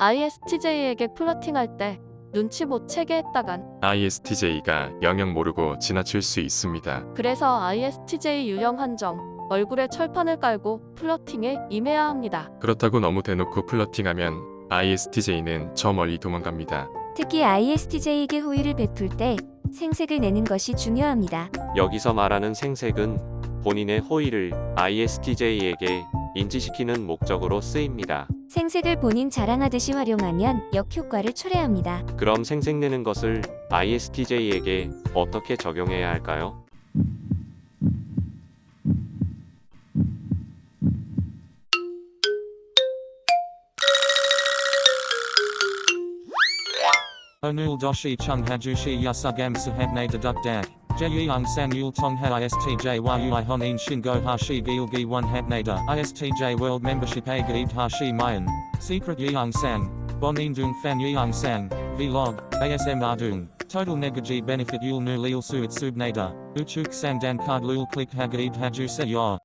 ISTJ에게 플러팅할 때 눈치 못 채게 했다간 ISTJ가 영영 모르고 지나칠 수 있습니다. 그래서 ISTJ 유형 한정 얼굴에 철판을 깔고 플러팅에 임해야 합니다. 그렇다고 너무 대놓고 플러팅하면 ISTJ는 저 멀리 도망갑니다. 특히 ISTJ에게 호의를 베풀 때 생색을 내는 것이 중요합니다. 여기서 말하는 생색은 본인의 호의를 ISTJ에게 인지시키는 목적으로 쓰입니다. 생색을 본인 자랑하듯이 활용하면 역효과를 초래합니다. 그럼 생색 내는 것을 ISTJ에게 어떻게 적용해야 할까요? Sahapne deduk dak. Jeyung sang yul tong ha ISTJ yui honin shingo hashi gilgi one hapnada. ISTJ world membership a gaib hashi mayan. Secret yeung sang. Bonin dung fan yeung sang. Vlog. ASM ardung. Total negaji benefit yul nu lil suit subnada. Uchuk sang dan card lul click ha gaib haju se yor.